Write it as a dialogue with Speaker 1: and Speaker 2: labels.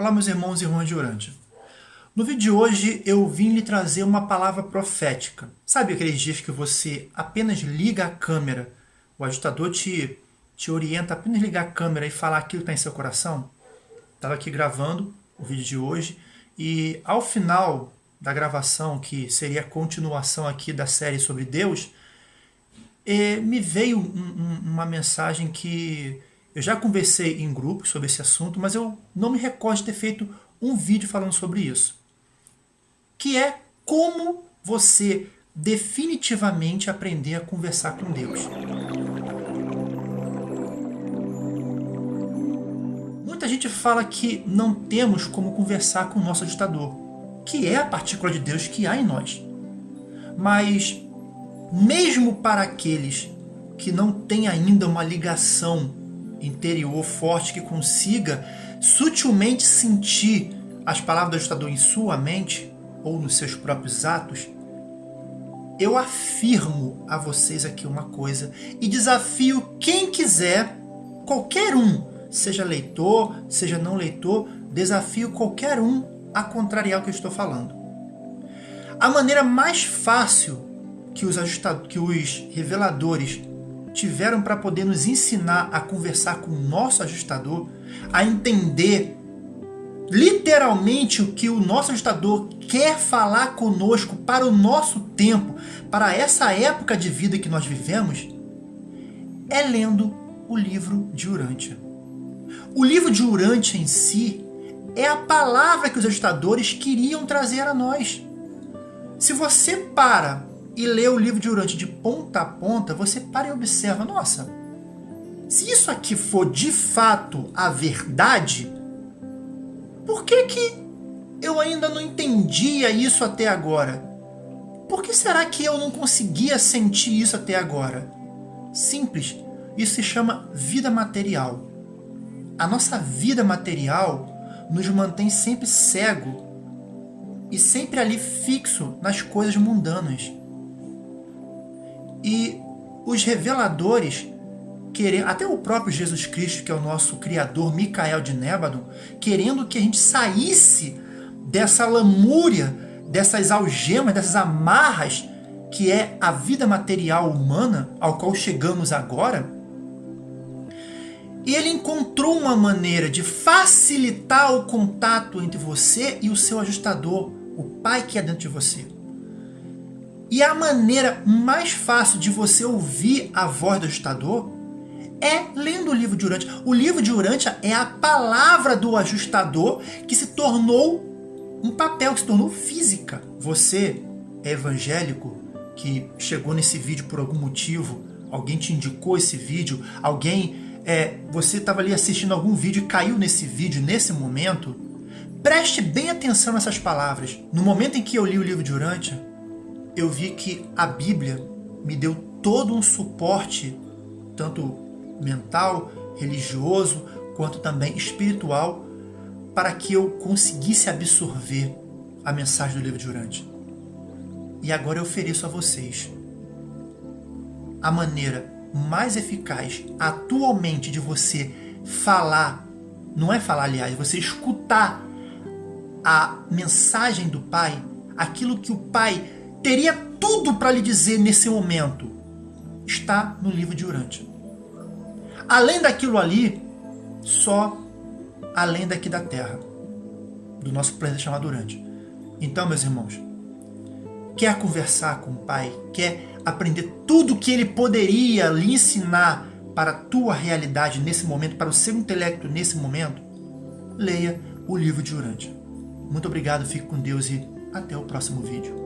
Speaker 1: Olá meus irmãos e irmãs de Urântia. No vídeo de hoje eu vim lhe trazer uma palavra profética. Sabe aqueles dias que você apenas liga a câmera, o ajustador te, te orienta apenas ligar a câmera e falar aquilo que está em seu coração? Estava aqui gravando o vídeo de hoje e ao final da gravação, que seria a continuação aqui da série sobre Deus, eh, me veio um, um, uma mensagem que eu já conversei em grupo sobre esse assunto, mas eu não me recordo de ter feito um vídeo falando sobre isso. Que é como você definitivamente aprender a conversar com Deus. Muita gente fala que não temos como conversar com o nosso ajustador, que é a partícula de Deus que há em nós. Mas, mesmo para aqueles que não têm ainda uma ligação interior forte que consiga sutilmente sentir as palavras do ajustador em sua mente ou nos seus próprios atos, eu afirmo a vocês aqui uma coisa e desafio quem quiser, qualquer um, seja leitor, seja não leitor, desafio qualquer um a contrariar o que eu estou falando. A maneira mais fácil que os, que os reveladores tiveram para poder nos ensinar a conversar com o nosso ajustador, a entender literalmente o que o nosso ajustador quer falar conosco para o nosso tempo, para essa época de vida que nós vivemos, é lendo o livro de Urântia. O livro de Urântia em si é a palavra que os ajustadores queriam trazer a nós. Se você para e lê o livro de Urante de ponta a ponta, você para e observa, nossa, se isso aqui for de fato a verdade, por que que eu ainda não entendia isso até agora? Por que será que eu não conseguia sentir isso até agora? Simples, isso se chama vida material. A nossa vida material nos mantém sempre cego e sempre ali fixo nas coisas mundanas. E os reveladores, querendo, até o próprio Jesus Cristo, que é o nosso criador, Micael de Nébadon, querendo que a gente saísse dessa lamúria, dessas algemas, dessas amarras que é a vida material humana ao qual chegamos agora, e ele encontrou uma maneira de facilitar o contato entre você e o seu ajustador, o Pai que é dentro de você. E a maneira mais fácil de você ouvir a voz do ajustador é lendo o livro de Urântia. O livro de Urântia é a palavra do ajustador que se tornou um papel, que se tornou física. Você é evangélico que chegou nesse vídeo por algum motivo, alguém te indicou esse vídeo, alguém, é, você estava ali assistindo algum vídeo e caiu nesse vídeo nesse momento, preste bem atenção nessas palavras. No momento em que eu li o livro de Urântia, eu vi que a Bíblia me deu todo um suporte, tanto mental, religioso, quanto também espiritual, para que eu conseguisse absorver a mensagem do livro de Urante. E agora eu ofereço a vocês a maneira mais eficaz atualmente de você falar, não é falar, aliás, você escutar a mensagem do Pai, aquilo que o Pai teria tudo para lhe dizer nesse momento, está no livro de Urântia. Além daquilo ali, só além daqui da Terra, do nosso planeta chamado Urântia. Então, meus irmãos, quer conversar com o Pai, quer aprender tudo que Ele poderia lhe ensinar para a tua realidade nesse momento, para o seu intelecto nesse momento, leia o livro de Urântia. Muito obrigado, fique com Deus e até o próximo vídeo.